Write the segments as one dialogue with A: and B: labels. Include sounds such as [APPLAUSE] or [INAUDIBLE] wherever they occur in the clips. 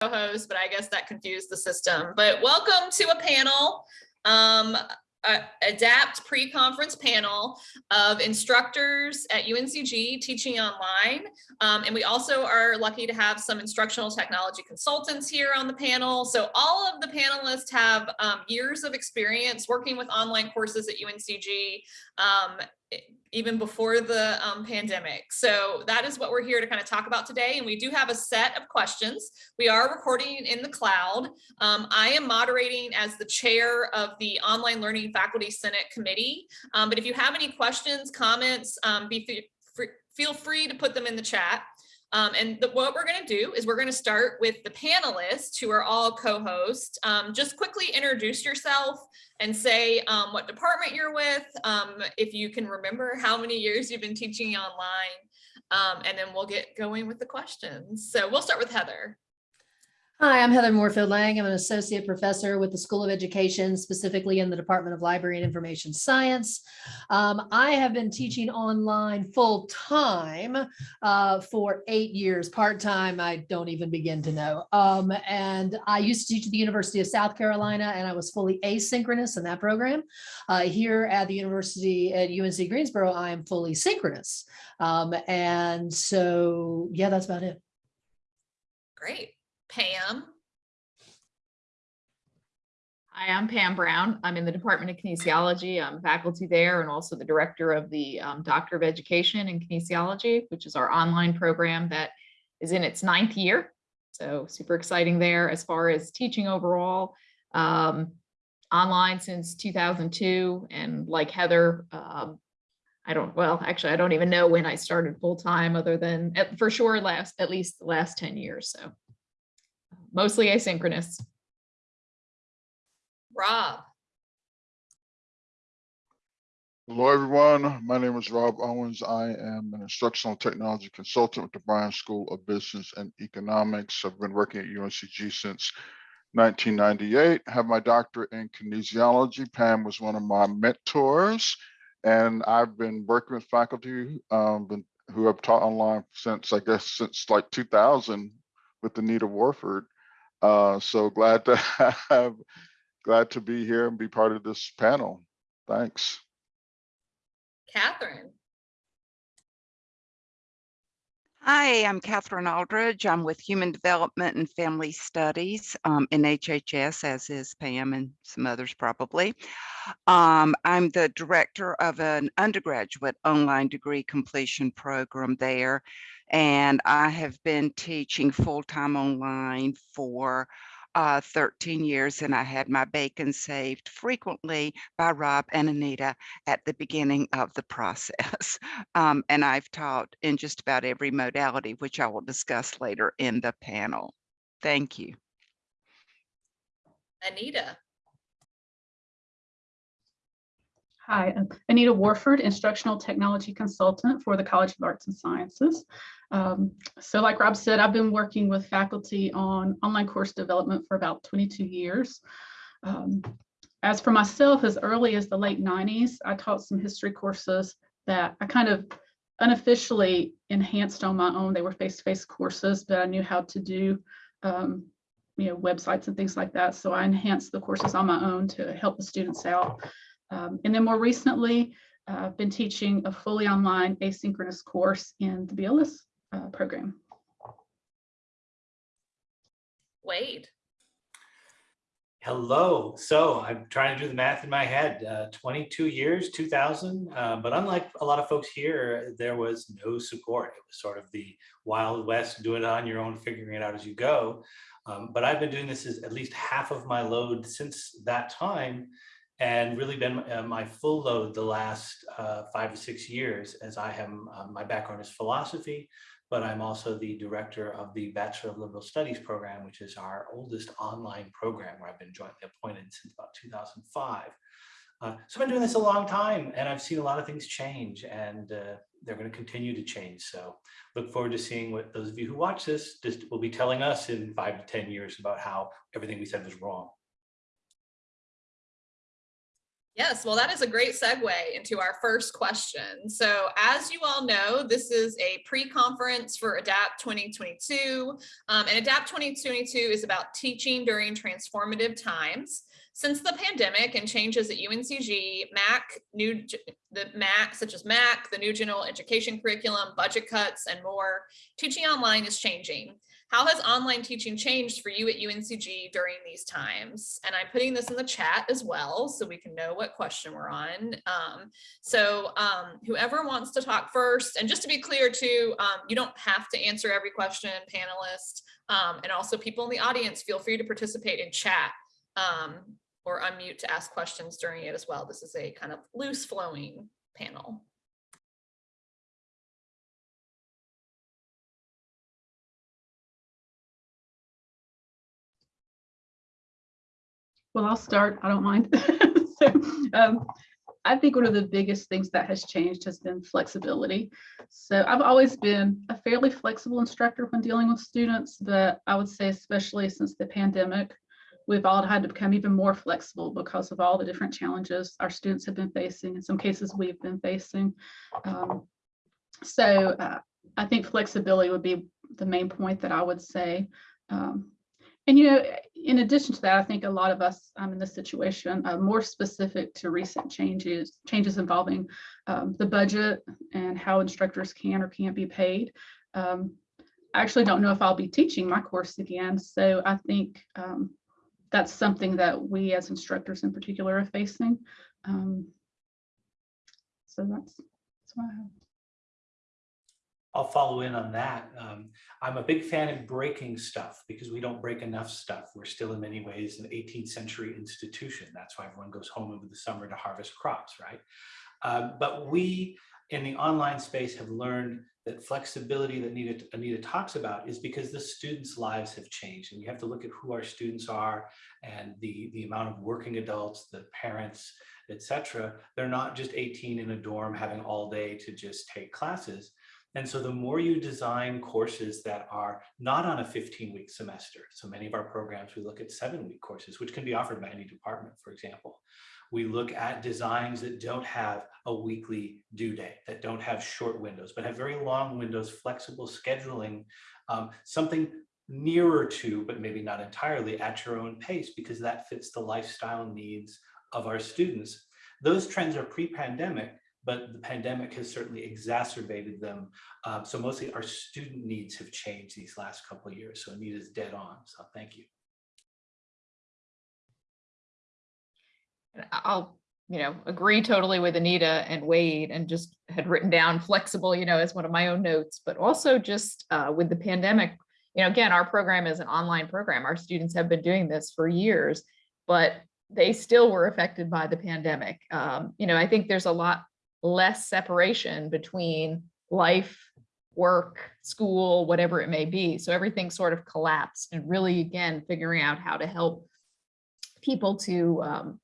A: co-host, but I guess that confused the system. But welcome to a panel, um, a ADAPT pre-conference panel of instructors at UNCG teaching online. Um, and we also are lucky to have some instructional technology consultants here on the panel. So all of the panelists have um, years of experience working with online courses at UNCG. Even before the um, pandemic. So that is what we're here to kind of talk about today. And we do have a set of questions. We are recording in the cloud. Um, I am moderating as the chair of the Online Learning Faculty Senate Committee. Um, but if you have any questions, comments, um, be feel free to put them in the chat. Um, and the, what we're going to do is we're going to start with the panelists who are all co-hosts. Um, just quickly introduce yourself and say um, what department you're with, um, if you can remember how many years you've been teaching online, um, and then we'll get going with the questions. So we'll start with Heather.
B: Hi, I'm Heather Moorefield Lang. I'm an associate professor with the School of Education, specifically in the Department of Library and Information Science. Um, I have been teaching online full time uh, for eight years, part time. I don't even begin to know. Um, and I used to teach at the University of South Carolina, and I was fully asynchronous in that program. Uh, here at the University at UNC Greensboro, I am fully synchronous. Um, and so, yeah, that's about it.
A: Great. Pam.
C: Hi, I'm Pam Brown. I'm in the Department of Kinesiology. I'm faculty there and also the director of the um, Doctor of Education in Kinesiology, which is our online program that is in its ninth year. So super exciting there as far as teaching overall. Um, online since 2002 and like Heather, um, I don't, well, actually, I don't even know when I started full time other than at, for sure last, at least the last 10 years. So mostly asynchronous.
A: Rob.
D: Hello, everyone. My name is Rob Owens. I am an instructional technology consultant with the Bryan School of Business and Economics. I've been working at UNCG since 1998, have my doctorate in kinesiology. Pam was one of my mentors, and I've been working with faculty um, been, who have taught online since, I guess, since like 2000 with Anita Warford. Uh, so glad to [LAUGHS] have, glad to be here and be part of this panel. Thanks.
A: Catherine.
E: Hi, I'm Catherine Aldridge. I'm with Human Development and Family Studies um, in HHS, as is Pam and some others probably. Um, I'm the director of an undergraduate online degree completion program there, and I have been teaching full-time online for uh, 13 years and I had my bacon saved frequently by Rob and Anita at the beginning of the [LAUGHS] process. Um, and I've taught in just about every modality, which I will discuss later in the panel. Thank you.
A: Anita.
F: Hi, I'm Anita Warford, Instructional Technology Consultant for the College of Arts and Sciences. Um, so like Rob said, I've been working with faculty on online course development for about 22 years. Um, as for myself, as early as the late 90s, I taught some history courses that I kind of unofficially enhanced on my own. They were face-to-face -face courses, but I knew how to do um, you know, websites and things like that. So I enhanced the courses on my own to help the students out. Um, and then more recently, uh, I've been teaching a fully online asynchronous course in the BLS uh, program.
A: Wade.
G: Hello. So I'm trying to do the math in my head. Uh, 22 years, 2000. Uh, but unlike a lot of folks here, there was no support. It was sort of the Wild West, do it on your own, figuring it out as you go. Um, but I've been doing this as at least half of my load since that time and really been uh, my full load the last uh, five or six years as I have, uh, my background is philosophy, but I'm also the director of the Bachelor of Liberal Studies program, which is our oldest online program where I've been jointly appointed since about 2005. Uh, so I've been doing this a long time and I've seen a lot of things change and uh, they're going to continue to change. So look forward to seeing what those of you who watch this just will be telling us in five to 10 years about how everything we said was wrong.
A: Yes, well, that is a great segue into our first question. So as you all know, this is a pre-conference for ADAPT 2022. um, and ADAPT 2022 is about teaching during transformative times. Since the pandemic and changes at UNCG, MAC, new, the MAC, such as MAC, the new general education curriculum, budget cuts, and more, teaching online is changing. How has online teaching changed for you at UNCG during these times? And I'm putting this in the chat as well, so we can know what question we're on. Um, so um, whoever wants to talk first, and just to be clear too, um, you don't have to answer every question, panelists. Um, and also people in the audience, feel free to participate in chat um, or unmute to ask questions during it as well. This is a kind of loose flowing panel.
F: Well, I'll start. I don't mind. [LAUGHS] So, um, I think one of the biggest things that has changed has been flexibility. So I've always been a fairly flexible instructor when dealing with students, but I would say especially since the pandemic, we've all had to become even more flexible because of all the different challenges our students have been facing, in some cases we've been facing. Um, So uh, I think flexibility would be the main point that I would say. Um, and you know, in addition to that, I think a lot of us um, in this situation, uh, more specific to recent changes, changes involving um, the budget and how instructors can or can't be paid. Um, I actually don't know if I'll be teaching my course again, so I think um, that's something that we as instructors in particular are facing. Um, so that's, that's what I have.
G: I'll follow in on that. Um, I'm a big fan of breaking stuff because we don't break enough stuff. We're still in many ways an 18th century institution. That's why everyone goes home over the summer to harvest crops, right? Um, but we in the online space have learned that flexibility that Anita, Anita talks about is because the students' lives have changed. And you have to look at who our students are and the, the amount of working adults, the parents, et cetera. They're not just 18 in a dorm having all day to just take classes. And so the more you design courses that are not on a 15 week semester, so many of our programs, we look at seven week courses, which can be offered by any department, for example. We look at designs that don't have a weekly due date, that don't have short windows, but have very long windows, flexible scheduling, um, something nearer to, but maybe not entirely at your own pace, because that fits the lifestyle needs of our students. Those trends are pre-pandemic, but the pandemic has certainly exacerbated them. Um, so mostly our student needs have changed these last couple of years. So Anita's dead on. So thank you.
C: I'll, you know, agree totally with Anita and Wade and just had written down flexible, you know, as one of my own notes, but also just uh, with the pandemic, you know, again, our program is an online program. Our students have been doing this for years, but they still were affected by the pandemic. Um, you know, I think there's a lot less separation between life, work, school, whatever it may be. So everything sort of collapsed and really, again, figuring out how to help people to, um,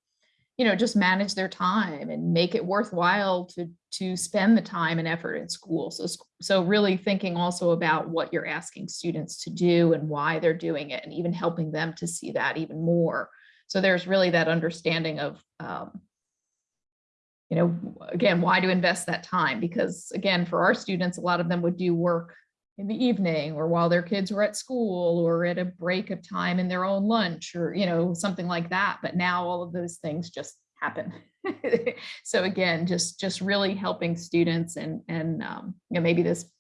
C: you know, just manage their time and make it worthwhile to to spend the time and effort in school. So, so really thinking also about what you're asking students to do and why they're doing it and even helping them to see that even more. So there's really that understanding of, um, you know, again, why to invest that time? Because again, for our students, a lot of them would do work in the evening or while their kids were at school or at a break of time in their own lunch or, you know, something like that. But now all of those things just happen. [LAUGHS] so again, just just really helping students and and um, you know maybe this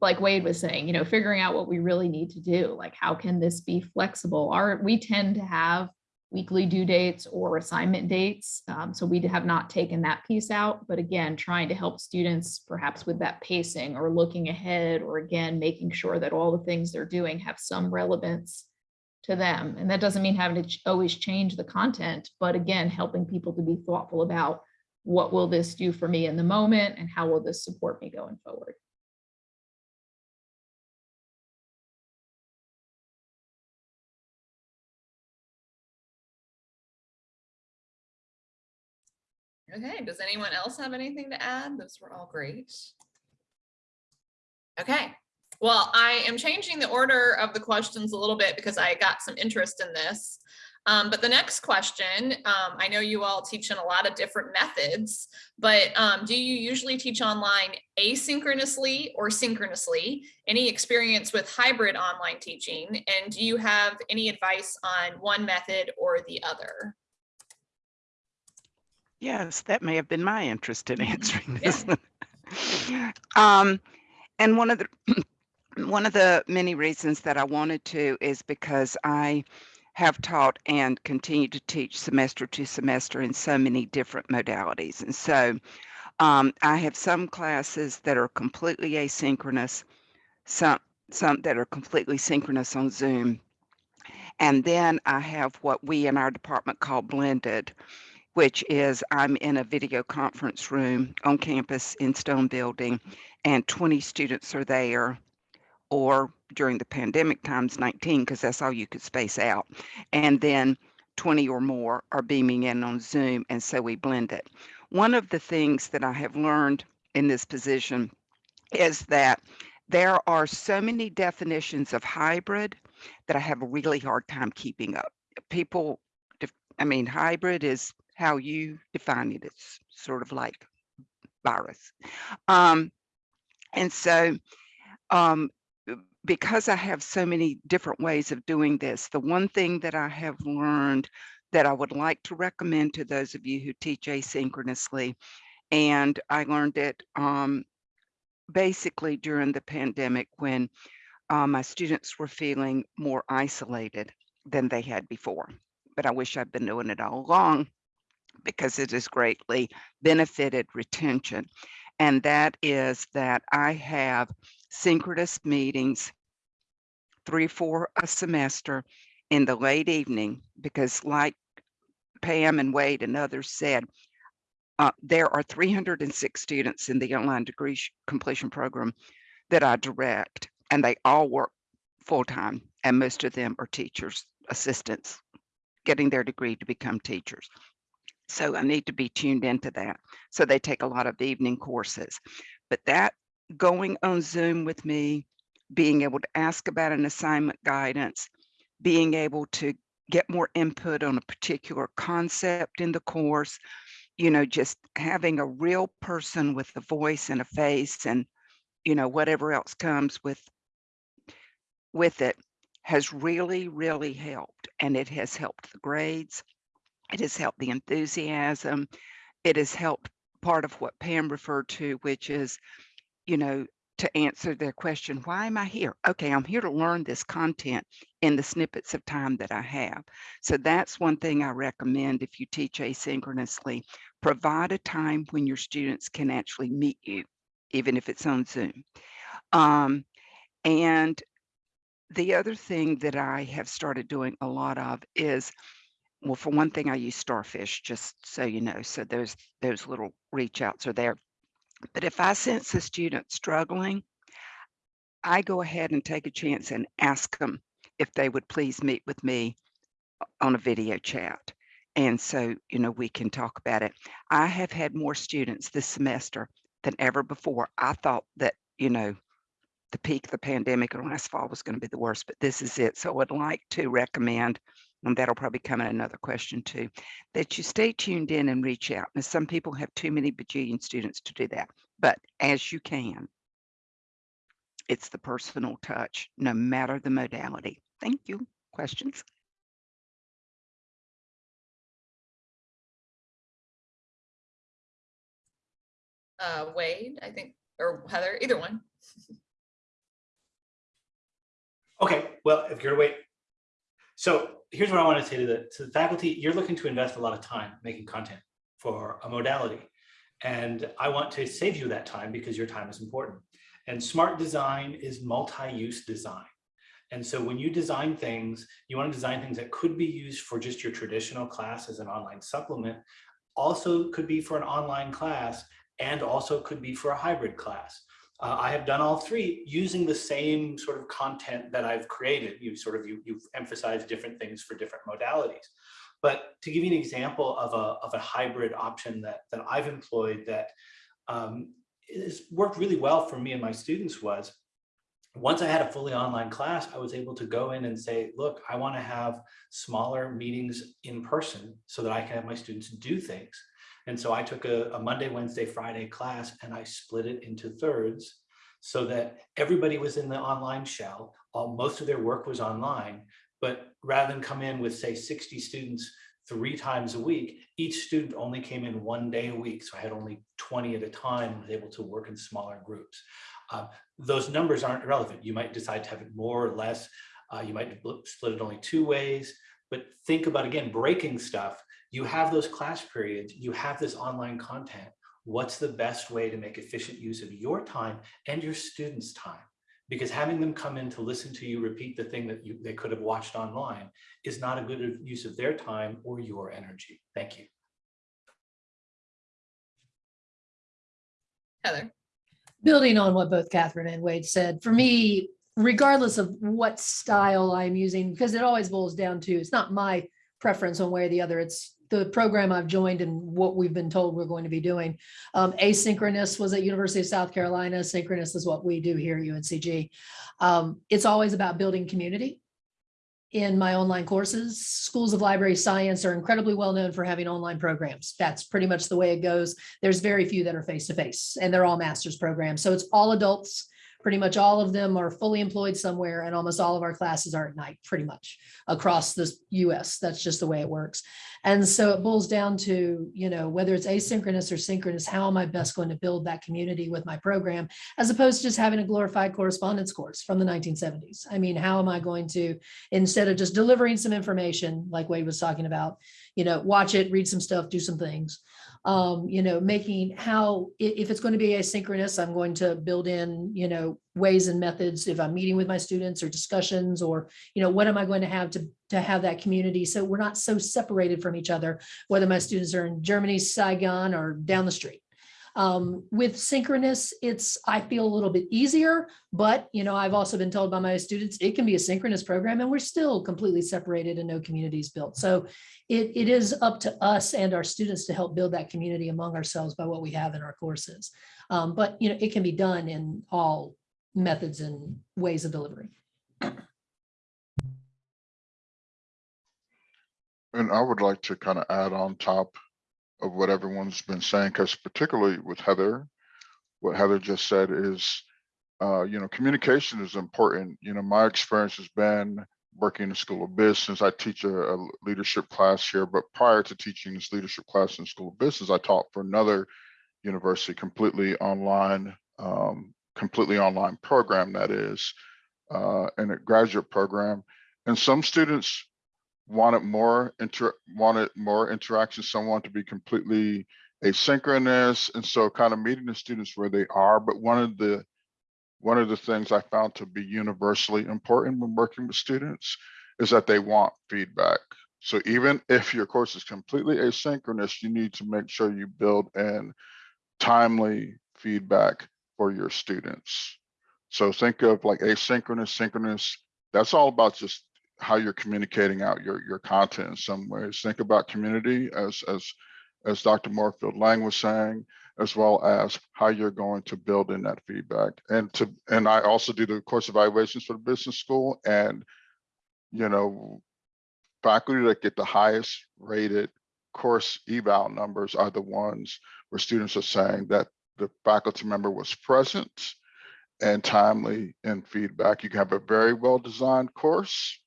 C: like Wade was saying, you know, figuring out what we really need to do, like how can this be flexible? Our we tend to have weekly due dates or assignment dates. Um, so we have not taken that piece out, but again, trying to help students perhaps with that pacing or looking ahead, or again, making sure that all the things they're doing have some relevance to them. And that doesn't mean having to always change the content, but again, helping people to be thoughtful about what will this do for me in the moment and how will this support me going forward?
A: Okay, does anyone else have anything to add? Those were all great. Okay, well, I am changing the order of the questions a little bit because I got some interest in this. Um, but the next question, um, I know you all teach in a lot of different methods, but um, do you usually teach online asynchronously or synchronously? Any experience with hybrid online teaching? And do you have any advice on one method or the other?
E: Yes, that may have been my interest in [LAUGHS]
A: Mhm.
E: answering this. Um, and one of the, [CLEARS THROAT] one of the many reasons that I wanted to is because I have taught and continue to teach semester to semester in so many different modalities. And so um, I have some classes that are completely asynchronous, some, some that are completely synchronous on Zoom. And then I have what we in our department call blended, which is I'm in a video conference room on campus in Stone Building, and 20 students are there, or during the pandemic times 19, because that's all you could space out. And then 20 or more are beaming in on Zoom, and so we blend it. One of the things that I have learned in this position is that there are so many definitions of hybrid that I have a really hard time keeping up. People, I mean, hybrid is how you define it. It's sort of like virus. Um, and so, um, because I have so many different ways of doing this, the one thing that I have learned that I would like to recommend to those of you who teach asynchronously, and I learned it um, basically during the pandemic when uh, my students were feeling more isolated than they had before. But I wish I'd been doing it all along because it has greatly benefited retention. And that is that I have synchronous meetings, three, four a semester in the late evening, because like Pam and Wade and others said, uh, there are 306 students in the online degree completion program that I direct, and they all work full-time, and most of them are teachers, assistants, getting their degree to become teachers. So I need to be tuned into that. So they take a lot of evening courses. But that going on Zoom with me, being able to ask about an assignment guidance, being able to get more input on a particular concept in the course, you know, just having a real person with a voice and a face and, you know, whatever else comes with with it has really, really helped. And it has helped the grades. It has helped the enthusiasm. It has helped part of what Pam referred to, which is, you know, to answer their question, why am I here? Okay, I'm here to learn this content in the snippets of time that I have. So that's one thing I recommend if you teach asynchronously, provide a time when your students can actually meet you, even if it's on Zoom. Um, and the other thing that I have started doing a lot of is, well, for one thing, I use Starfish, just so you know. So those those little reach outs are there. But if I sense a student struggling, I go ahead and take a chance and ask them if they would please meet with me on a video chat. And so, you know, we can talk about it. I have had more students this semester than ever before. I thought that, you know, the peak of the pandemic and last fall was going to be the worst, but this is it. So I would like to recommend, and that'll probably come in another question too, that you stay tuned in and reach out. Now, some people have too many bajillion students to do that, but as you can, it's the personal touch, no matter the modality. Thank you. Questions?
A: Uh, Wade, I think, or Heather, either one. [LAUGHS]
G: Okay, well, if you're to wait. So here's what I want to say to the, to the faculty. You're looking to invest a lot of time making content for a modality. And I want to save you that time because your time is important. And smart design is multi-use design. And so when you design things, you want to design things that could be used for just your traditional class as an online supplement, also could be for an online class, and also could be for a hybrid class. Uh, I have done all three using the same sort of content that I've created. You sort of, you, you've emphasized different things for different modalities. But to give you an example of a, of a hybrid option that, that I've employed that um, has worked really well for me and my students was, once I had a fully online class, I was able to go in and say, look, I want to have smaller meetings in person so that I can have my students do things. And so I took a, a Monday, Wednesday, Friday class and I split it into thirds so that everybody was in the online shell. All, most of their work was online, but rather than come in with say 60 students three times a week, each student only came in one day a week. So I had only 20 at a time, was able to work in smaller groups. Uh, those numbers aren't relevant. You might decide to have it more or less. Uh, you might split it only two ways, but think about, again, breaking stuff. You have those class periods, you have this online content. What's the best way to make efficient use of your time and your students' time? Because having them come in to listen to you repeat the thing that you, they could have watched online is not a good use of their time or your energy. Thank you.
A: Heather.
B: building on what both Catherine and Wade said, for me, regardless of what style I'm using, because it always boils down to, it's not my preference one way or the other. It's the program I've joined and what we've been told we're going to be doing. Um, asynchronous was at University of South Carolina. Synchronous is what we do here at UNCG. Um, it's always about building community. In my online courses, schools of library science are incredibly well known for having online programs. That's pretty much the way it goes. There's very few that are face-to-face and they're all master's programs. So it's all adults. Pretty much all of them are fully employed somewhere and almost all of our classes are at night, pretty much across the US. That's just the way it works. And so it boils down to, you know, whether it's asynchronous or synchronous, how am I best going to build that community with my program as opposed to just having a glorified correspondence course from the 1970s? I mean, how am I going to, instead of just delivering some information like Wade was talking about, you know, watch it, read some stuff, do some things um, you know, making how, if it's going to be asynchronous, I'm going to build in, you know, ways and methods if I'm meeting with my students or discussions or, you know, what am I going to have to, to have that community? So we're not so separated from each other, whether my students are in Germany, Saigon, or down the street. Um, with synchronous, it's, I feel a little bit easier, but you know, I've also been told by my students, it can be a synchronous program and we're still completely separated and no communities built. So it, it is up to us and our students to help build that community among ourselves by what we have in our courses. Um, but you know, it can be done in all methods and ways of delivery.
D: And I would like to kind of add on top of what everyone's been saying, because particularly with Heather, what Heather just said is, uh, you know, communication is important. You know, my experience has been working in the School of Business. I teach a, a leadership class here, but prior to teaching this leadership class in the School of Business, I taught for another university, completely online, um, completely online program that is, uh, and a graduate program. And some students wanted more inter wanted more interaction some want to be completely asynchronous and so kind of meeting the students where they are. But one of the one of the things i found to be universally important when working with students is that they want feedback. So even if your course is completely asynchronous you need to make sure you build in timely feedback for your students. So think of like asynchronous synchronous that's all about just how you're communicating out your your content in some ways. Think about community as as as Dr. Moorefield Lang was saying, as well as how you're going to build in that feedback. And to and I also do the course evaluations for the business school and you know faculty that get the highest rated course eval numbers are the ones where students are saying that the faculty member was present and timely in feedback. You can have a very well designed course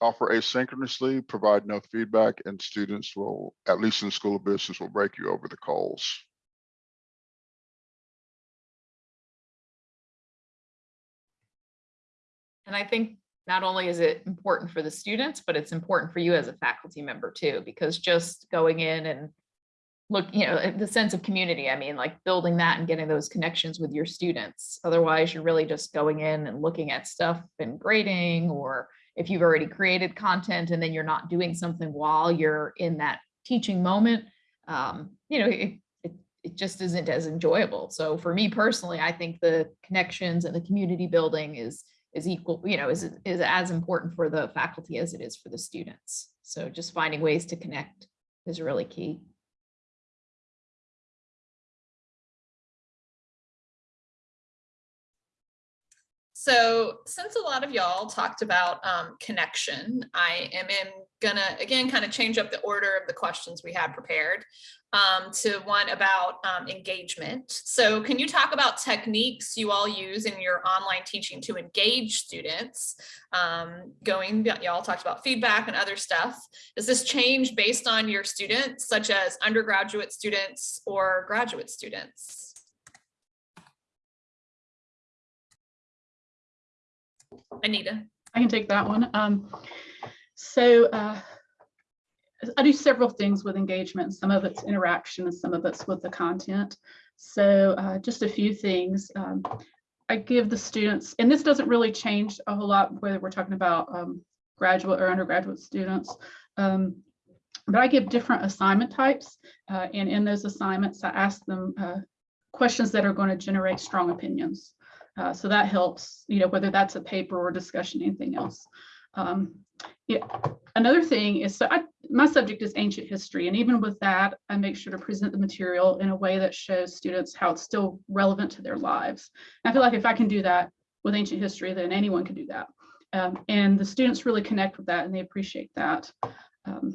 D: offer asynchronously, provide no feedback, and students will, at least in the School of Business, will break you over the coals.
C: And I think not only is it important for the students, but it's important for you as a faculty member too, because just going in and look, you know, the sense of community, I mean, like building that and getting those connections with your students. Otherwise, you're really just going in and looking at stuff and grading, or if you've already created content and then you're not doing something while you're in that teaching moment, um, you know, it, it, it just isn't as enjoyable. So for me personally, I think the connections and the community building is is equal, you know, is, is as important for the faculty as it is for the students. So just finding ways to connect is really key.
A: So since a lot of y'all talked about um, connection, I am gonna, again, kind of change up the order of the questions we had prepared um, to one about um, engagement. So can you talk about techniques you all use in your online teaching to engage students? Um, going, y'all talked about feedback and other stuff. Does this change based on your students, such as undergraduate students or graduate students? Anita.
F: I can take that one. Um, so uh, I do several things with engagement. Some of it's interaction and some of it's with the content. So uh, just a few things. Um, I give the students, and this doesn't really change a whole lot whether we're talking about um, graduate or undergraduate students. Um, but I give different assignment types. Uh, and in those assignments, I ask them uh, questions that are going to generate strong opinions. Uh, so that helps, you know, whether that's a paper or discussion, anything else. Um, yeah. Another thing is, so I, my subject is ancient history, and even with that, I make sure to present the material in a way that shows students how it's still relevant to their lives. And I feel like if I can do that with ancient history, then anyone can do that. Um, and the students really connect with that and they appreciate that. Um,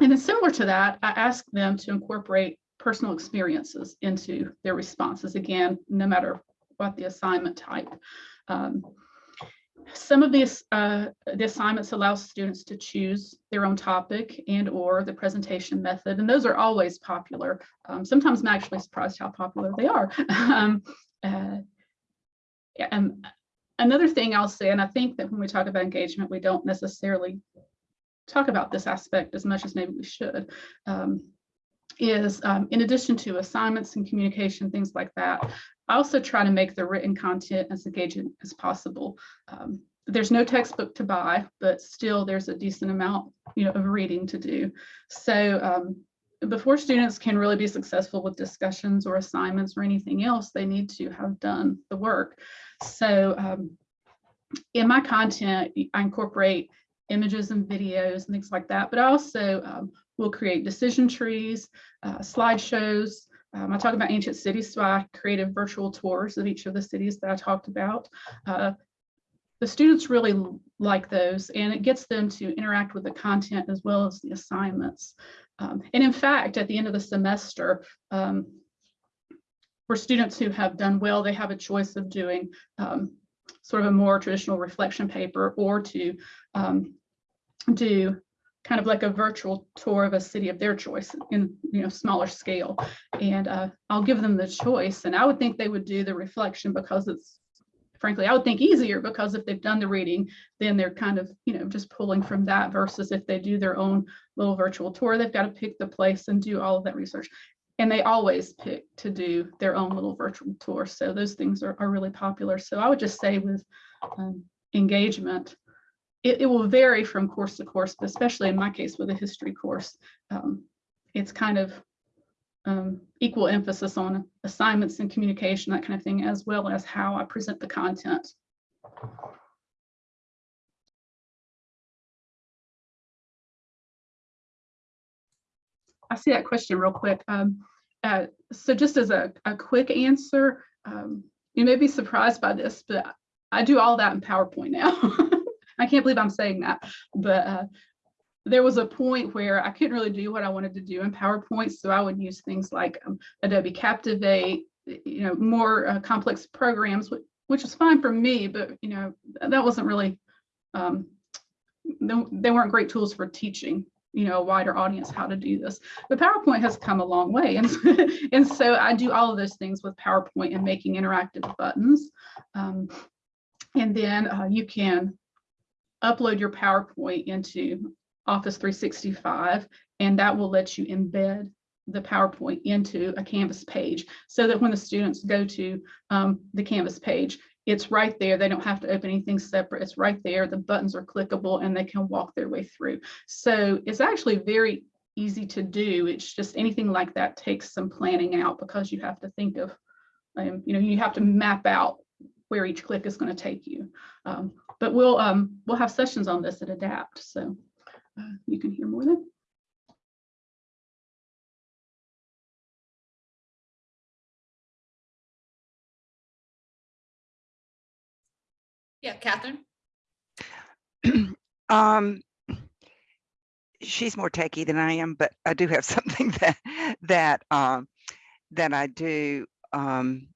F: and then similar to that, I ask them to incorporate personal experiences into their responses. Again, no matter what the assignment type. Um, some of these uh, the assignments allow students to choose their own topic and or the presentation method, and those are always popular. Um, sometimes I'm actually surprised how popular they are. [LAUGHS] um, uh, and another thing I'll say, and I think that when we talk about engagement, we don't necessarily talk about this aspect as much as maybe we should. Um, is um, in addition to assignments and communication, things like that, I also try to make the written content as engaging as possible. Um, there's no textbook to buy, but still there's a decent amount you know, of reading to do. So um, before students can really be successful with discussions or assignments or anything else, they need to have done the work. So um, in my content, I incorporate images and videos and things like that, but I also um, will create decision trees, uh, slideshows, um, I talk about ancient cities, so I created virtual tours of each of the cities that I talked about. Uh, the students really like those and it gets them to interact with the content as well as the assignments. Um, and in fact, at the end of the semester, um, for students who have done well, they have a choice of doing um, sort of a more traditional reflection paper or to um, do kind of like a virtual tour of a city of their choice in you know smaller scale. And uh, I'll give them the choice and I would think they would do the reflection because it's frankly I would think easier because if they've done the reading then they're kind of you know just pulling from that versus if they do their own little virtual tour they've got to pick the place and do all of that research. And they always pick to do their own little virtual tour so those things are, are really popular. So I would just say with um, engagement it, it, will vary from course to course, but especially in my case with a history course, um, it's kind of um, equal emphasis on assignments and communication, that kind of thing, as well as how I present the content. I see that question real quick. Um, uh, so just as a, a quick answer, um, you may be surprised by this, but I do all that in PowerPoint now. [LAUGHS] I can't believe I'm saying that, but uh, there was a point where I couldn't really do what I wanted to do in PowerPoint. So I would use things like um, Adobe Captivate, you know, more uh, complex programs, which, is fine for me, but, you know, that wasn't really, um, they weren't great tools for teaching you know, a wider audience how to do this. But PowerPoint has come a long way. And, [LAUGHS] and so I do all of those things with PowerPoint and making interactive buttons. Um, and then uh, you can upload your PowerPoint into Office 365, and that will let you embed the PowerPoint into a Canvas page so that when the students go to um, the Canvas page, it's right there. They don't have to open anything separate. It's right there. The buttons are clickable and they can walk their way through. So it's actually very easy to do. It's just anything like that takes some planning out because you have to think of, um, you know, you have to map out where each click is going to take you. Um, but we'll um, we'll have sessions on this at Adapt, so uh, you can hear more then.
A: Yeah, Catherine? [CLEARS THROAT]
E: Um, she's more techie than I am, but I do have [LAUGHS] something that, that, um, that I do, um,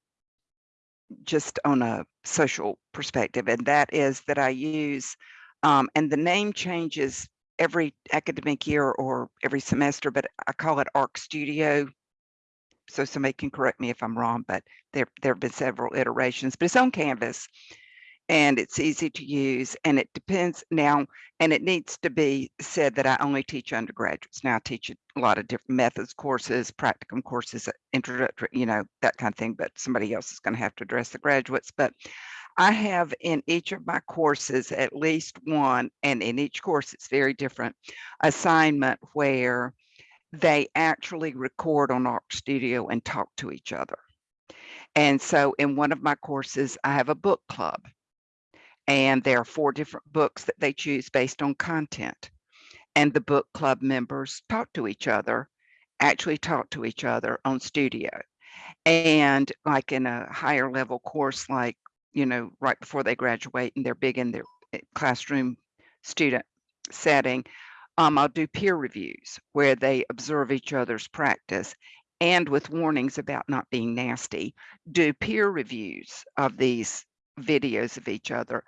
E: just on a social perspective, and that is that I use, um, and the name changes every academic year or every semester, but I call it Arc Studio. So somebody can correct me if I'm wrong, but there, there have been several iterations, but it's on Canvas and it's easy to use and it depends now and it needs to be said that I only teach undergraduates. Now I teach a lot of different methods courses, practicum courses, uh, introductory, you know, that kind of thing, but somebody else is going to have to address the graduates. But I have in each of my courses at least one, and in each course it's very different, assignment where they actually record on Arc Studio and talk to each other. And so in one of my courses, I have a book club. And there are four different books that they choose based on content. And the book club members talk to each other, actually talk to each other on studio. And like in a higher level course, like, you know, right before they graduate and they're big in their eh, classroom student setting, um, I'll do peer reviews where they observe each other's practice and with warnings about not being nasty, do peer reviews of these videos of each other.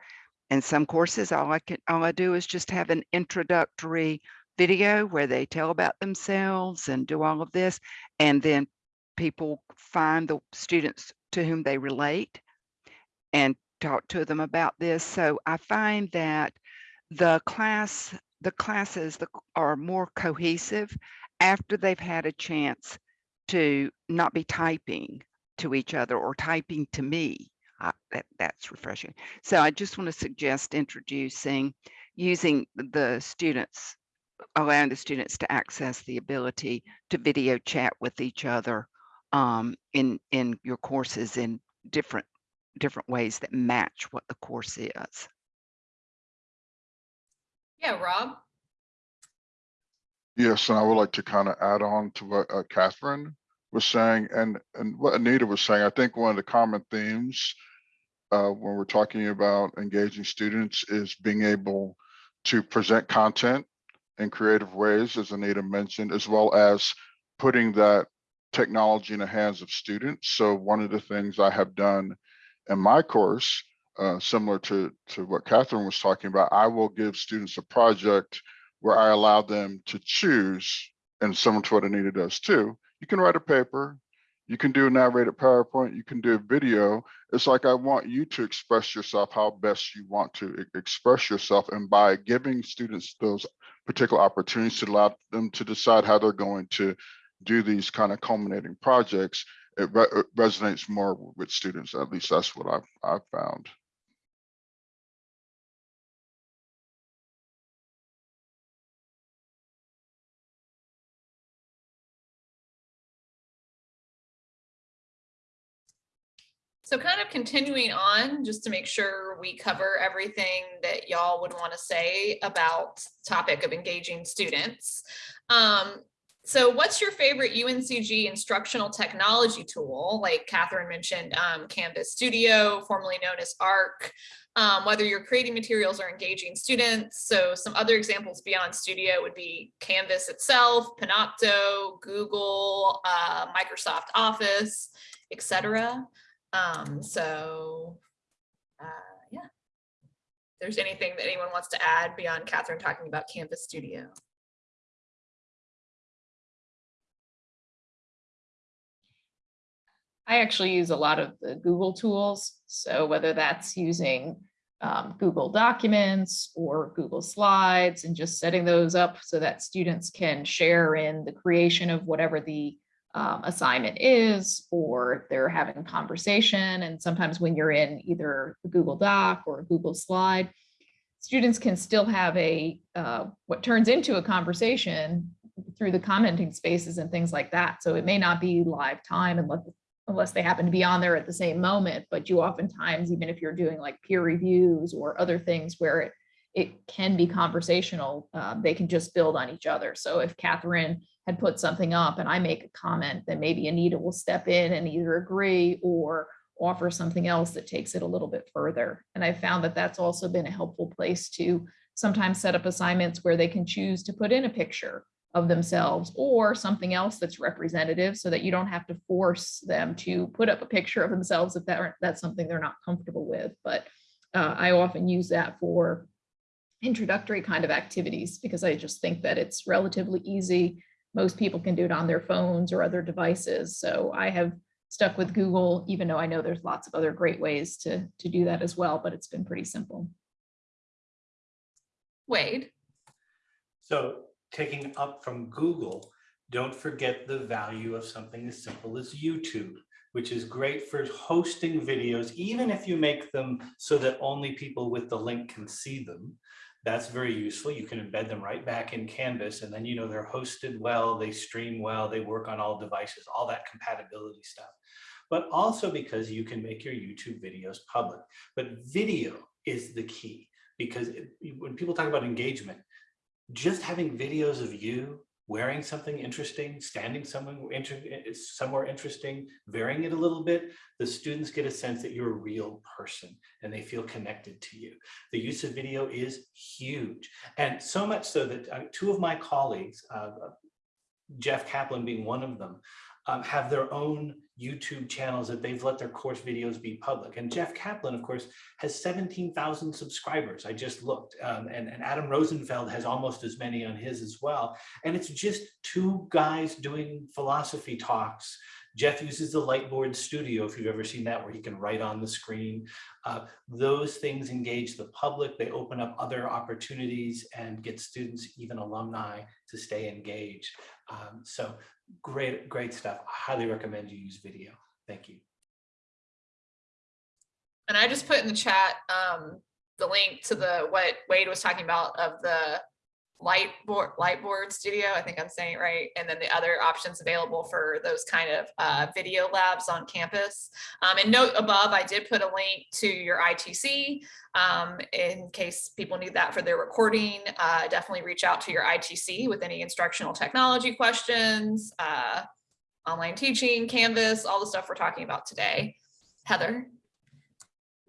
E: And some courses, all I can, all I do is just have an introductory video where they tell about themselves and do all of this. And then people find the students to whom they relate and talk to them about this. So I find that the class, the classes the- are more cohesive after they've had a chance to not be typing to each other or typing to me. Uh, that, that's refreshing. So I just want to suggest introducing, using the students, allowing the students to access the ability to video chat with each other um, in, in your courses in different, different ways that match what the course is.
A: Yeah, Rob?
D: Yes, and I would like to kind of add on to what uh, Catherine was saying and, and what Anita was saying. I think one of the common themes uh, when we're talking about engaging students is being able to present content in creative ways, as Anita mentioned, as well as putting that technology in the hands of students. So one of the things I have done in my course, uh, similar to, to what Catherine was talking about, I will give students a project where I allow them to choose, and similar to what Anita does too, you can write a paper, you can do a narrated PowerPoint, you can do a video. It's like I want you to express yourself how best you want to express yourself. And by giving students those particular opportunities to allow them to decide how they're going to do these kind of culminating projects, it re- it resonates more with students. At least that's what I've, I've found.
A: So kind of continuing on, just to make sure we cover everything that y'all would want to say about topic of engaging students. Um, so what's your favorite UNCG instructional technology tool? Like Catherine mentioned, um, Canvas Studio, formerly known as ARC, um, whether you're creating materials or engaging students. So some other examples beyond Studio would be Canvas itself, Panopto, Google, uh, Microsoft Office, etc. Um, so, uh, yeah. If there's anything that anyone wants to add beyond Catherine talking about Canvas Studio.
C: I actually use a lot of the Google tools. So whether that's using um, Google Documents or Google Slides and just setting those up so that students can share in the creation of whatever the um, assignment is, or they're having conversation. And sometimes when you're in either a Google Doc or a Google Slide, students can still have a uh, what turns into a conversation through the commenting spaces and things like that. So it may not be live time unless unless they happen to be on there at the same moment, but you oftentimes, even if you're doing like peer reviews or other things where it, it can be conversational, uh, they can just build on each other. So if Catherine had put something up and I make a comment, then maybe Anita will step in and either agree or offer something else that takes it a little bit further. And I found that that's also been a helpful place to sometimes set up assignments where they can choose to put in a picture of themselves or something else that's representative so that you don't have to force them to put up a picture of themselves if that, that's something they're not comfortable with. But uh, I often use that for introductory kind of activities because I just think that it's relatively easy. Most people can do it on their phones or other devices. So I have stuck with Google, even though I know there's lots of other great ways to, to do that as well, but it's been pretty simple.
A: Wade,
G: So taking up from Google, don't forget the value of something as simple as YouTube, which is great for hosting videos, even if you make them so that only people with the link can see them. That's very useful. You can embed them right back in Canvas and then you know they're hosted well, they stream well, they work on all devices, all that compatibility stuff. But also because you can make your YouTube videos public. But video is the key because it- when people talk about engagement, just having videos of you wearing something interesting, standing eh, somewhere interesting, varying it a little bit, the students get a sense that you're a real person and they feel connected to you. The use of video is huge. And so much so that uh, two of my colleagues, uh, Jeff Kaplan being one of them, um, have their own YouTube channels that they've let their course videos be public. And Jeff Kaplan, of course, has 17,000 subscribers. I just looked. Um, and, and Adam Rosenfeld has almost as many on his as well. And it's just two guys doing philosophy talks. Jeff uses the Lightboard Studio, if you've ever seen that, where he can write on the screen. Uh, those things engage the public. They open up other opportunities and get students, even alumni, to stay engaged. Um, so great, great stuff. I highly recommend you use video. Thank you.
A: and I just put in the chat, um, the link to the, what Wade was talking about of the light board, light board studio. I think I'm saying it right. And then the other options available for those kind of, uh, video labs on campus. Um, and note above, I did put a link to your ITC, um, in case people need that for their recording. Uh, definitely reach out to your ITC with any instructional technology questions, uh, online teaching, Canvas, all the stuff we're talking about today. Heather?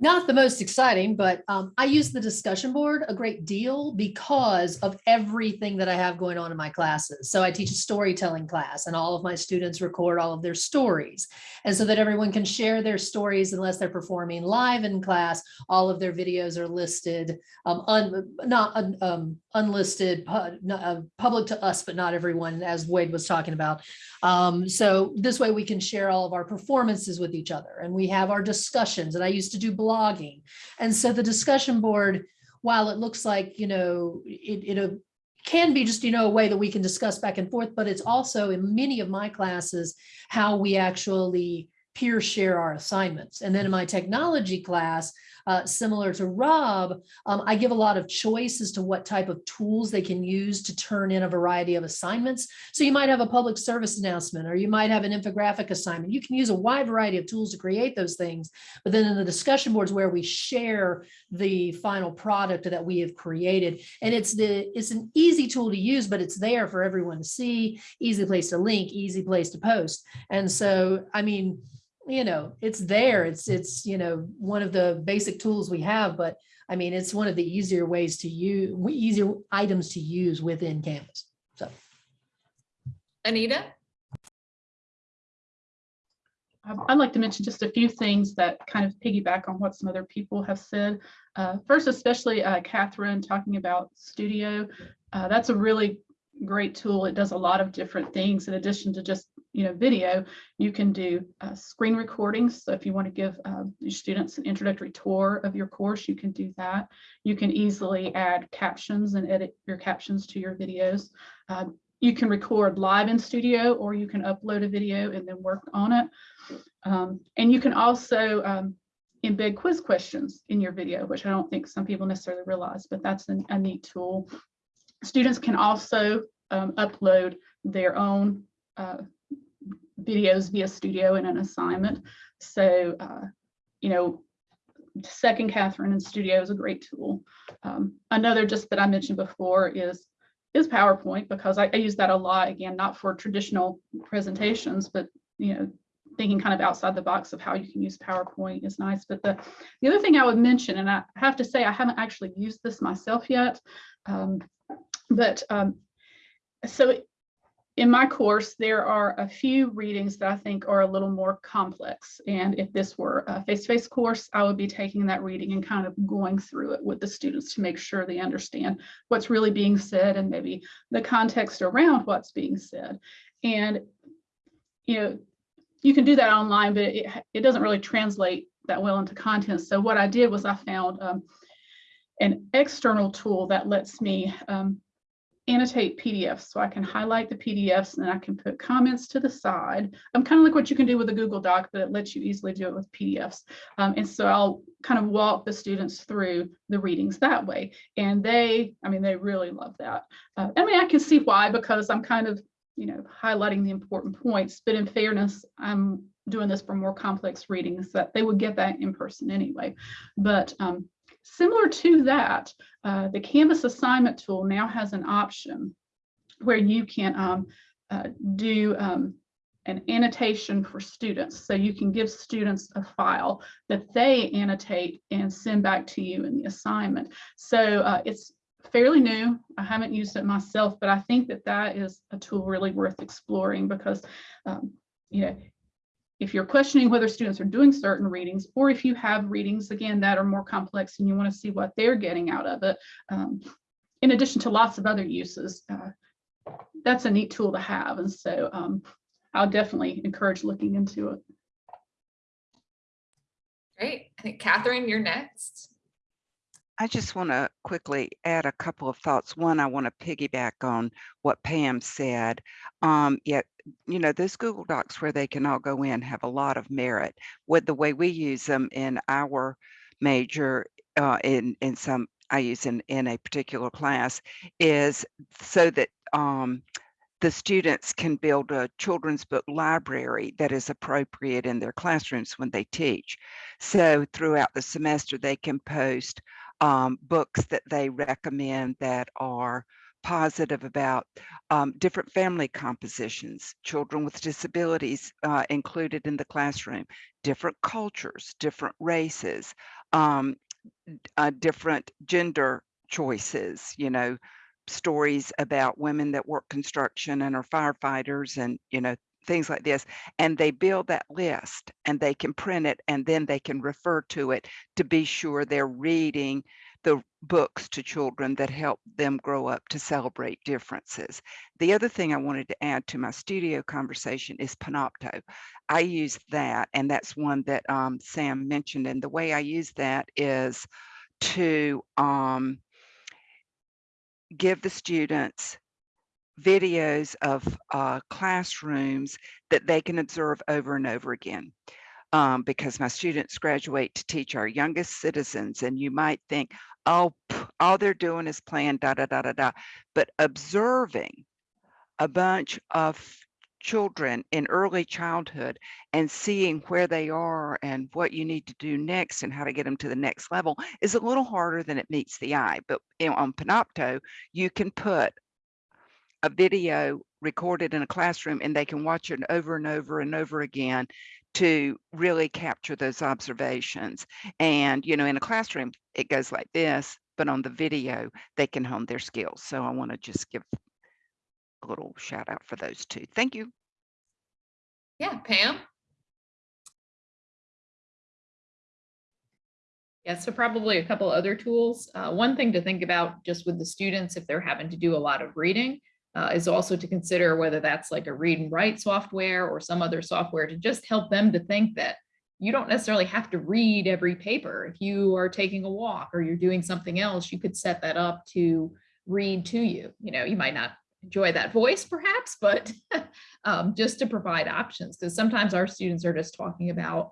B: Not the most exciting, but um, I use the discussion board a great deal because of everything that I have going on in my classes. So I teach a storytelling class and all of my students record all of their stories. And so that everyone can share their stories unless they're performing live in class, all of their videos are listed, um, un, not um, unlisted, uh, public to us, but not everyone, as Wade was talking about. Um, so this way we can share all of our performances with each other and we have our discussions and I used to do blogging. And so the discussion board, while it looks like, you know, it, it can be just, you know, a way that we can discuss back and forth, but it's also in many of my classes, how we actually peer share our assignments. And then in my technology class, uh, similar to Rob, um, I give a lot of choice as to what type of tools they can use to turn in a variety of assignments. So you might have a public service announcement, or you might have an infographic assignment. You can use a wide variety of tools to create those things. But then in the discussion boards where we share the final product that we have created, and it's the it's an easy tool to use, but it's there for everyone to see, easy place to link, easy place to post. And so, I mean, you know, it's there. It's, it's, you know, one of the basic tools we have, but I mean, it's one of the easier ways to use, easier items to use within Canvas. So.
A: Anita?
F: Um, I'd like to mention just a few things that kind of piggyback on what some other people have said. Uh, First, especially uh, Catherine talking about Studio. Uh, That's a really great tool. It does a lot of different things in addition to just, you know, video. You can do uh, screen recordings. So if you want to give um, your students an introductory tour of your course, you can do that. You can easily add captions and edit your captions to your videos. Um, You can record live in Studio or you can upload a video and then work on it. Um, and you can also um, embed quiz questions in your video, which I don't think some people necessarily realize, but that's an- a neat tool. Students can also um, upload their own uh, videos via Studio in an assignment. So, uh, you know, second Catherine in Studio is a great tool. Um, another just that I mentioned before is is PowerPoint because I, I use that a lot, again, not for traditional presentations, but, you know, thinking kind of outside the box of how you can use PowerPoint is nice. But the, the other thing I would mention, and I have to say, I haven't actually used this myself yet. um, But um, so in my course, there are a few readings that I think are a little more complex. And if this were a face-to-face course, I would be taking that reading and kind of going through it with the students to make sure they understand what's really being said and maybe the context around what's being said. And, you know, you can do that online, but it, it doesn't really translate that well into content. So what I did was I found um, an external tool that lets me um, annotate PDFs. So I can highlight the PDFs and I can put comments to the side. I'm kind of like what you can do with a Google Doc, but it lets you easily do it with PDFs. Um, and so I'll kind of walk the students through the readings that way. And they, I mean, they really love that. Uh, I mean, I can see why, because I'm kind of, you know, highlighting the important points, but in fairness, I'm doing this for more complex readings that they would get that in person anyway. But um, Similar to that, uh, the Canvas assignment tool now has an option where you can um, uh, do um, an annotation for students. So you can give students a file that they annotate and send back to you in the assignment. So uh, it's fairly new. I haven't used it myself, but I think that that is a tool really worth exploring because, um, you know, if you're questioning whether students are doing certain readings, or if you have readings, again, that are more complex and you want to see what they're getting out of it, um, in addition to lots of other uses, uh, that's a neat tool to have. And so um, I'll definitely encourage looking into it.
A: Great. I think Catherine, you're next.
E: I just want to quickly add a couple of thoughts. One, I want to piggyback on what Pam said. Um, yet, you know, those Google Docs where they can all go in have a lot of merit. With the way we use them in our major, uh, in in some I use in in a particular class, is so that um, the students can build a children's book library that is appropriate in their classrooms when they teach. So throughout the semester, they can post um, books that they recommend that are positive about um, different family compositions, children with disabilities uh, included in the classroom, different cultures, different races, um, uh, different gender choices, you know, stories about women that work construction and are firefighters and, you know, things like this. And they build that list and they can print it and then they can refer to it to be sure they're reading the books to children that help them grow up to celebrate differences. The other thing I wanted to add to my studio conversation is Panopto. I use that, and that's one that um, Sam mentioned. And the way I use that is to um, give the students videos of uh, classrooms that they can observe over and over again. Um, because my students graduate to teach our youngest citizens, and you might think, oh, all they're doing is playing da da da da da. But observing a bunch of children in early childhood and seeing where they are and what you need to do next and how to get them to the next level is a little harder than it meets the eye. But on Panopto, you can put a video recorded in a classroom and they can watch it over and over and over again to really capture those observations. And, you know, in a classroom, it goes like this, but on the video, they can hone their skills. So I want to just give a little shout out for those two. Thank you.
A: Yeah, Pam?
C: Yeah, so probably a couple other tools. Uh, one thing to think about just with the students, if they're having to do a lot of reading, uh, is also to consider whether that's like a read and write software or some other software to just help them to think that you don't necessarily have to read every paper. If you are taking a walk or you're doing something else, you could set that up to read to you. You know, you might not enjoy that voice perhaps, but [LAUGHS] um, just to provide options because sometimes our students are just talking about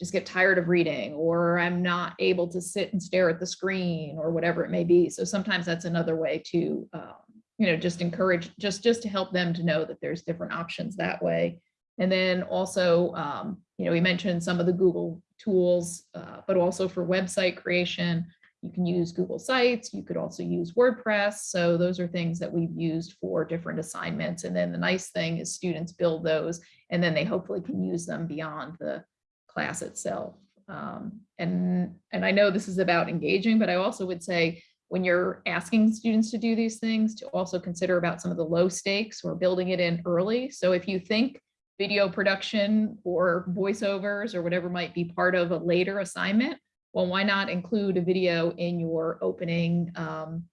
C: just get tired of reading or I'm not able to sit and stare at the screen or whatever it may be. So sometimes that's another way to um, you know, just encourage, just, just to help them to know that there's different options that way. And then also, um, you know, we mentioned some of the Google tools, uh, but also for website creation, You can use Google Sites, you could also use WordPress. So those are things that we've used for different assignments. And then the nice thing is students build those and then they hopefully can use them beyond the class itself. Um, and, and I know this is about engaging, but I also would say when you're asking students to do these things, to also consider about some of the low stakes or building it in early. So if you think video production or voiceovers or whatever might be part of a later assignment, well, why not include a video in your opening, um,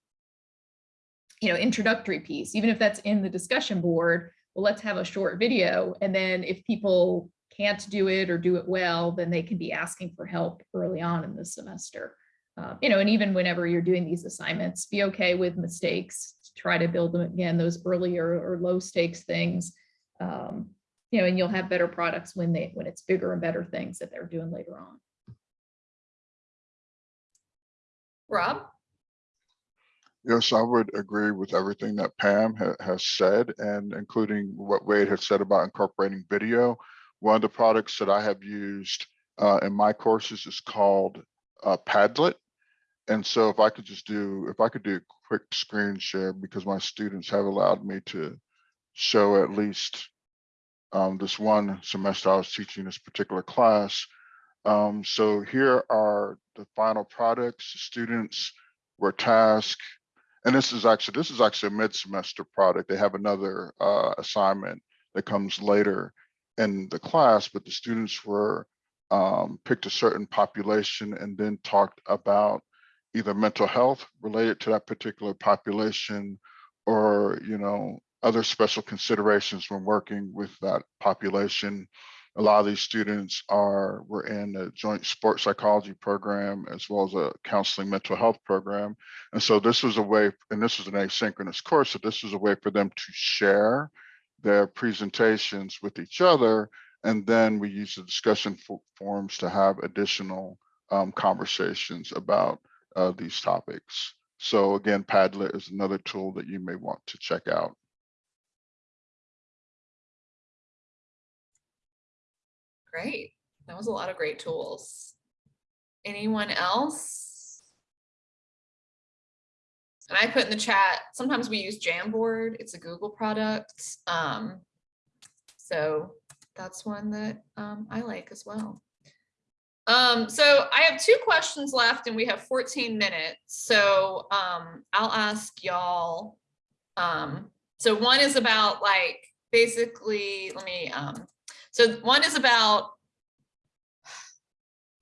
C: you know, introductory piece, even if that's in the discussion board, well, let's have a short video. And then if people can't do it or do it well, then they can be asking for help early on in the semester. Uh, you know, and even whenever you're doing these assignments, be okay with mistakes, try to build them again, those earlier or low stakes things. Um, you know, and you'll have better products when they, when it's bigger and better things that they're doing later on.
A: Rob?
D: Yes, I would agree with everything that Pam ha- has said and including what Wade has said about incorporating video. One of the products that I have used uh, in my courses is called uh, Padlet. And so if I could just do, if I could do a quick screen share because my students have allowed me to show at least um, this one semester I was teaching this particular class. Um, so here are the final products. The Students were tasked and this is actually, this is actually a mid-semester product. They have another uh, assignment that comes later in the class, but the students were um, picked a certain population and then talked about either mental health related to that particular population or, you know, other special considerations when working with that population. A lot of these students are, were in a joint sports psychology program as well as a counseling mental health program. And so this was a way, and this was an asynchronous course, so this was a way for them to share their presentations with each other. And then we use the discussion fo- forums to have additional um, conversations about uh, these topics. So again, Padlet is another tool that you may want to check out.
A: Great. That was a lot of great tools. Anyone else? And I put in the chat, sometimes we use Jamboard. It's a Google product. Um, so that's one that um, I like as well. Um, so I have two questions left and we have 14 minutes. So um, I'll ask y'all. Um, so one is about like, basically, let me, um, so one is about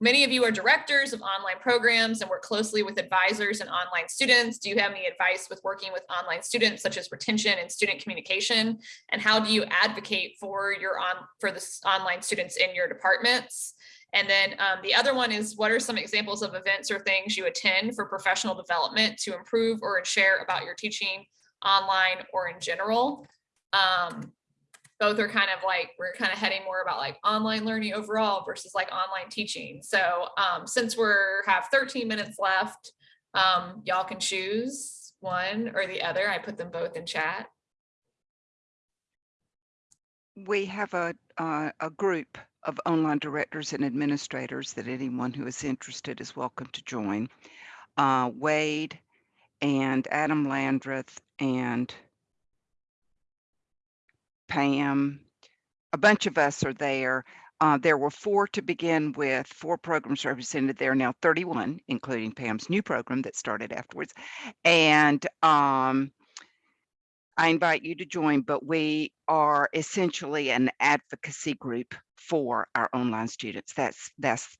A: Many of you are directors of online programs and work closely with advisors and online students. Do you have any advice with working with online students such as retention and student communication? And how do you advocate for your on for the online students in your departments? And then um, the other one is what are some examples of events or things you attend for professional development to improve or share about your teaching online or in general? Um, both are kind of like, we're kind of heading more about like online learning overall versus like online teaching. So um, since we're have 13 minutes left, um, y'all can choose one or the other. I put them both in chat.
E: We have a, uh, a group of online directors and administrators that anyone who is interested is welcome to join. Uh, Wade and Adam Landreth and Pam, a bunch of us are there. Uh, there were four to begin with, four programs represented there, now 31, including Pam's new program that started afterwards. And um, I invite you to join, but we are essentially an advocacy group for our online students. That's that's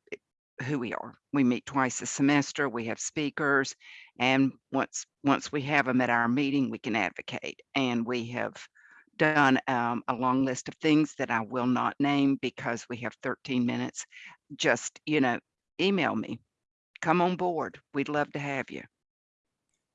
E: who we are. We meet twice a semester. We have speakers, and once once we have them at our meeting, we can advocate. And we have done um, a long list of things that I will not name because we have 13 minutes. Just you know, email me. Come on board. We'd love to have you.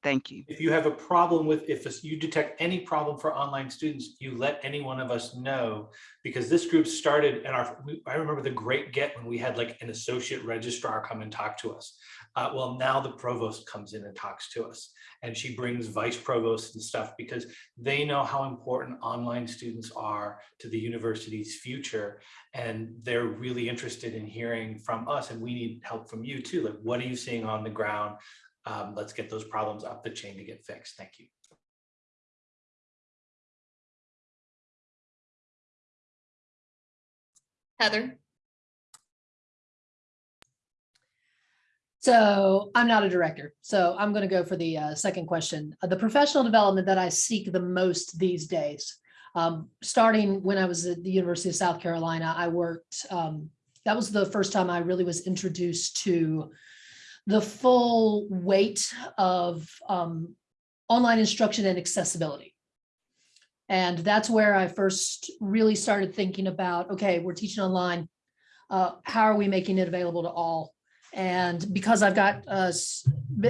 E: Thank you.
G: If you have a problem with, if you detect any problem for online students, you let any one of us know. Because this group started and our, I remember the great get when we had like an associate registrar come and talk to us. Uh, well, now the provost comes in and talks to us and she brings vice provosts and stuff because they know how important online students are to the university's future. And they're really interested in hearing from us and we need help from you too. Like, what are you seeing on the ground? Um, let's get those problems up the chain to get fixed. Thank you.
A: Heather?
B: So I'm not a director, so I'm going to go for the uh, second question. Uh, The professional development that I seek the most these days, um, starting when I was at the University of South Carolina, I worked, um, that was the first time I really was introduced to the full weight of um, online instruction and accessibility. And that's where I first really started thinking about, okay, we're teaching online. Uh, how are we making it available to all? And because I've got, uh,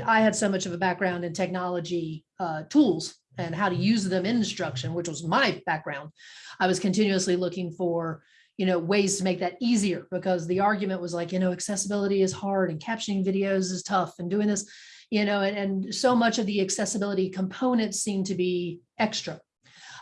B: I had so much of a background in technology uh, tools and how to use them in instruction, which was my background, I was continuously looking for, you know, ways to make that easier because the argument was like, you know, accessibility is hard and captioning videos is tough and doing this, you know, and, and so much of the accessibility components seem to be extra.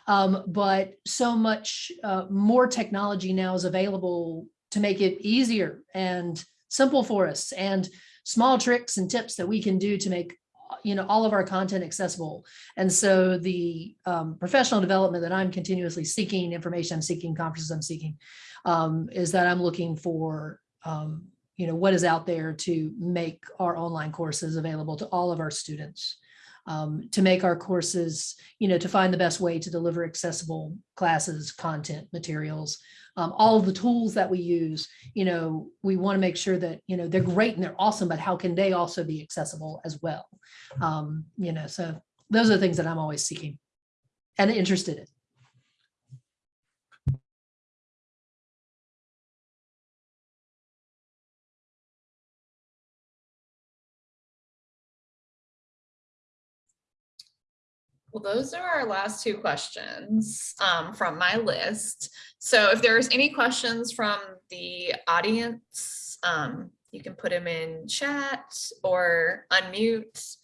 B: Um, but so much uh, more technology now is available to make it easier and simple for us and small tricks and tips that we can do to make you know all of our content accessible. And so the um, professional development that i'm continuously seeking information i'm seeking conferences i'm seeking um, is that i'm looking for um, you know what is out there to make our online courses available to all of our students um, to make our courses you know to find the best way to deliver accessible classes content materials um, all the tools that we use, you know, we want to make sure that, you know, they're great and they're awesome, but how can they also be accessible as well? Um, you know, so those are the things that I'm always seeking and interested in.
A: Well, those are our last two questions um, from my list. So if there's any questions from the audience, um, you can put them in chat or unmute.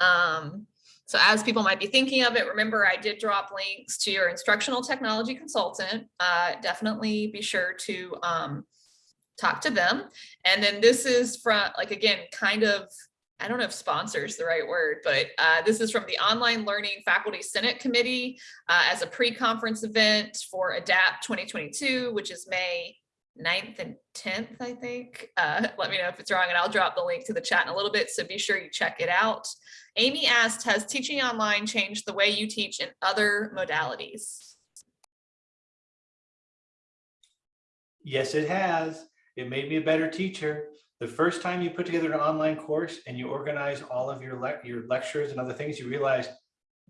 A: Um, so as people might be thinking of it, remember I did drop links to your instructional technology consultant. Uh, definitely be sure to um, talk to them. And then this is from, like, again, kind of I don't know if sponsor is the right word, but uh, this is from the Online Learning Faculty Senate Committee uh, as a pre-conference event for ADAPT 2022, which is May 9th and 10th, I think. Uh, [LAUGHS] let me know if it's wrong and I'll drop the link to the chat in a little bit, so be sure you check it out. Amy asked, has teaching online changed the way you teach in other modalities?
G: Yes, it has. It made me a better teacher. The first time you put together an online course and you organize all of your lec your lectures and other things, you realize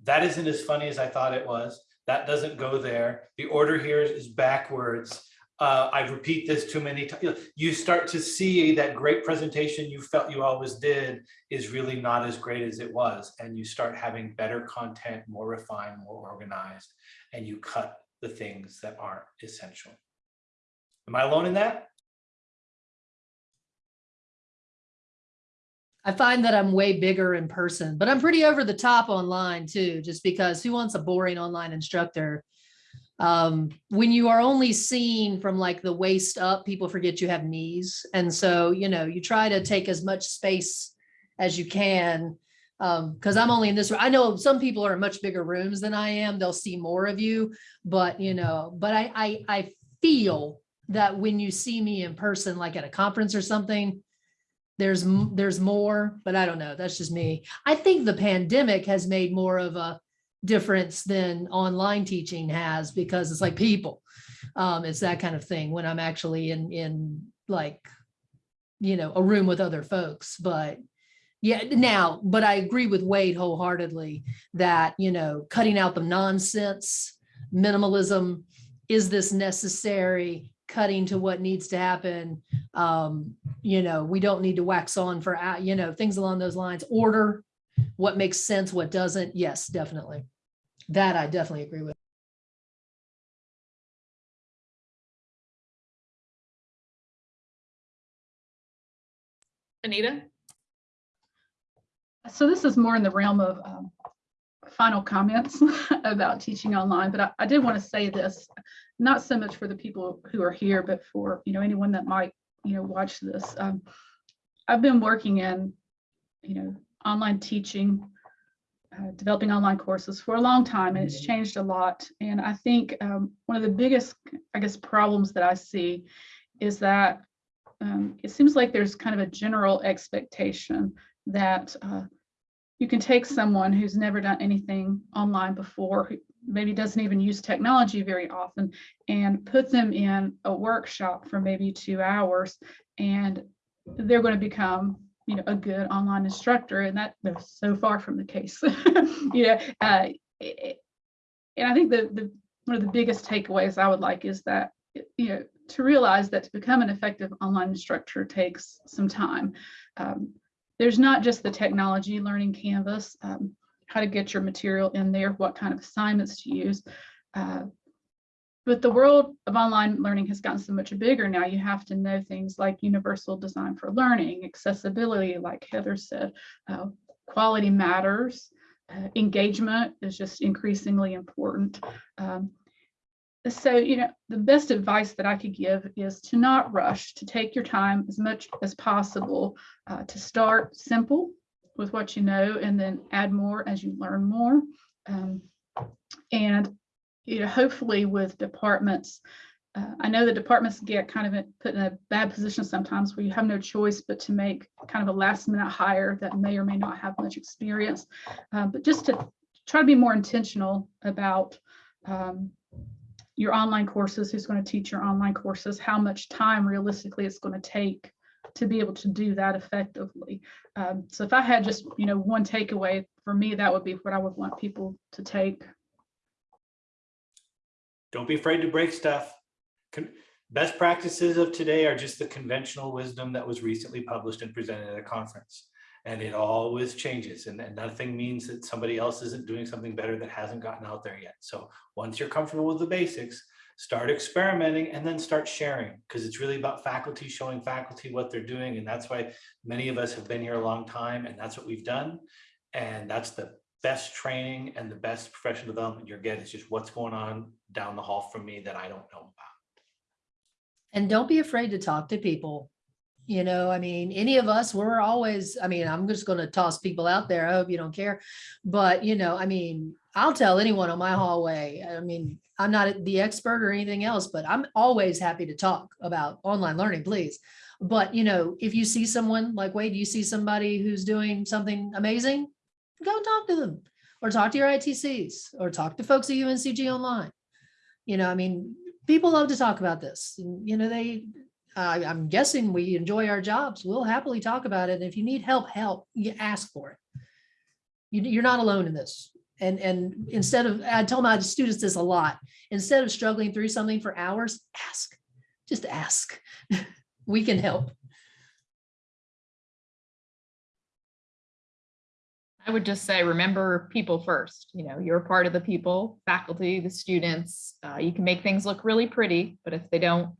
G: that isn't as funny as I thought it was. That doesn't go there. The order here is backwards. Uh, I repeat this too many times. You start to see that great presentation you felt you always did is really not as great as it was. And you start having better content, more refined, more organized, and you cut the things that aren't essential. Am I alone in that?
B: I find that I'm way bigger in person, but I'm pretty over the top online too, just because who wants a boring online instructor? Um, when you are only seen from like the waist up, people forget you have knees. And so, you know, you try to take as much space as you can. Um, because I'm only in this, room. I know some people are in much bigger rooms than I am. They'll see more of you, but you know, but I, I, I feel that when you see me in person, like at a conference or something, there's there's more, but I don't know. That's just me. I think the pandemic has made more of a difference than online teaching has because it's like people. Um, it's that kind of thing when I'm actually in in like, you know, a room with other folks. But yeah, now, but I agree with Wade wholeheartedly that, you know, cutting out the nonsense, minimalism, is this necessary? Cutting to what needs to happen um, you know, we don't need to wax on for, uh, you know, things along those lines, order, what makes sense, what doesn't. Yes, definitely. That I definitely agree with.
A: Anita?
F: So this is more in the realm of um, final comments [LAUGHS] about teaching online, but I, I did want to say this, not so much for the people who are here, but for, you know, anyone that might, you know, watch this. Um, I've been working in, you know, online teaching, uh, developing online courses for a long time, and it's changed a lot. And I think um, one of the biggest, I guess, problems that I see is that um, it seems like there's kind of a general expectation that uh, you can take someone who's never done anything online before, maybe doesn't even use technology very often, and put them in a workshop for maybe two hours, and they're going to become, you know, a good online instructor, and that that's so far from the case. [LAUGHS] you know, uh, and I think the the one of the biggest takeaways I would like is that you know to realize that to become an effective online instructor takes some time. Um, there's not just the technology learning canvas, um, how to get your material in there, what kind of assignments to use. Uh, but the world of online learning has gotten so much bigger now. You have to know things like universal design for learning, accessibility, like Heather said, uh, quality matters, uh, engagement is just increasingly important. Um, so, you know, the best advice that I could give is to not rush, to take your time as much as possible, uh, to start simple with what you know and then add more as you learn more. Um, and, you know, hopefully with departments, uh, I know the departments get kind of put in a bad position sometimes where you have no choice but to make kind of a last minute hire that may or may not have much experience. Uh, but just to try to be more intentional about um, your online courses, who's going to teach your online courses, how much time realistically it's going to take to be able to do that effectively. Um, so if I had just, you know, one takeaway for me, that would be what I would want people to take.
G: Don't be afraid to break stuff. Con- Best practices of today are just the conventional wisdom that was recently published and presented at a conference. And it always changes and, and nothing means that somebody else isn't doing something better that hasn't gotten out there yet. So once you're comfortable with the basics, start experimenting and then start sharing because it's really about faculty showing faculty what they're doing. And that's why many of us have been here a long time and that's what we've done. And that's the best training and the best professional development you'll get is just what's going on down the hall from me that I don't know about.
B: And don't be afraid to talk to people. You know, I mean, any of us, we're always, I mean, I'm just gonna toss people out there. I hope you don't care. But, you know, I mean, I'll tell anyone on my hallway. I mean, I'm not the expert or anything else, but I'm always happy to talk about online learning, please. But, you know, if you see someone like Wade, you see somebody who's doing something amazing, go talk to them or talk to your ITCs or talk to folks at UNCG online. You know, I mean, people love to talk about this. You know, they, I, I'm guessing we enjoy our jobs. We'll happily talk about it. And if you need help, help, you ask for it. You, you're not alone in this. And, and instead of, I tell my students this a lot, instead of struggling through something for hours, ask, just ask. [LAUGHS] We can help.
C: I would just say, remember people first, you know, you're part of the people, faculty, the students. Uh, you can make things look really pretty, but if they don't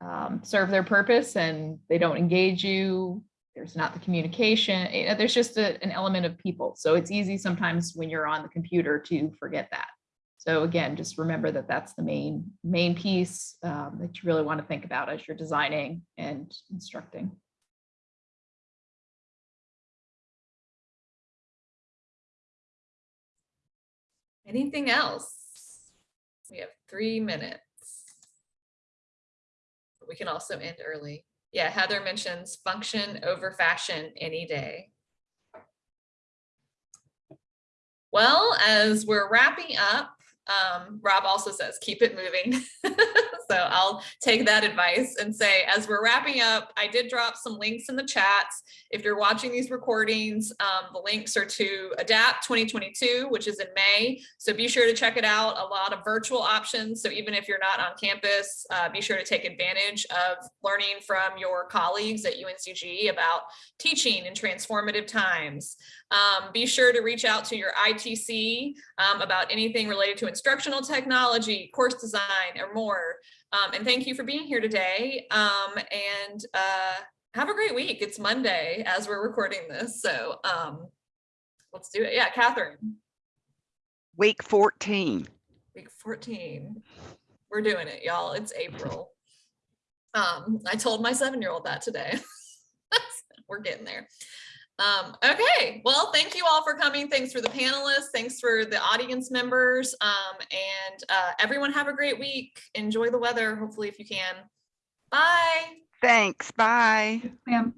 C: um, serve their purpose and they don't engage you, there's not the communication, you know, there's just a- an element of people. So it's easy sometimes when you're on the computer to forget that. So again, just remember that that's the main, main piece um, that you really want to think about as you're designing and instructing.
A: Anything else? We have three minutes. We can also end early. Yeah, Heather mentions function over fashion any day. Well, as we're wrapping up, um, Rob also says, keep it moving. [LAUGHS] So I'll take that advice and say, as we're wrapping up, I did drop some links in the chats. If you're watching these recordings, um, the links are to ADAPT 2022, which is in May. So be sure to check it out. A lot of virtual options. So even if you're not on campus, uh, be sure to take advantage of learning from your colleagues at UNCG about teaching in transformative times. Um, be sure to reach out to your ITC um, about anything related to instructional technology, course design, or more. Um, and thank you for being here today. Um, and uh, have a great week. It's Monday as we're recording this. So um, Let's do it. Yeah, Catherine,
E: Week 14.
A: week 14. We're doing it, y'all. It's April. Um, I told my seven-year-old that today. [LAUGHS] We're getting there. Um, okay, well, thank you all for coming. Thanks for the panelists. Thanks for the audience members. Um, and uh, everyone have a great week. Enjoy the weather, hopefully, if you can. Bye.
E: Thanks. Bye.
F: Ma'am.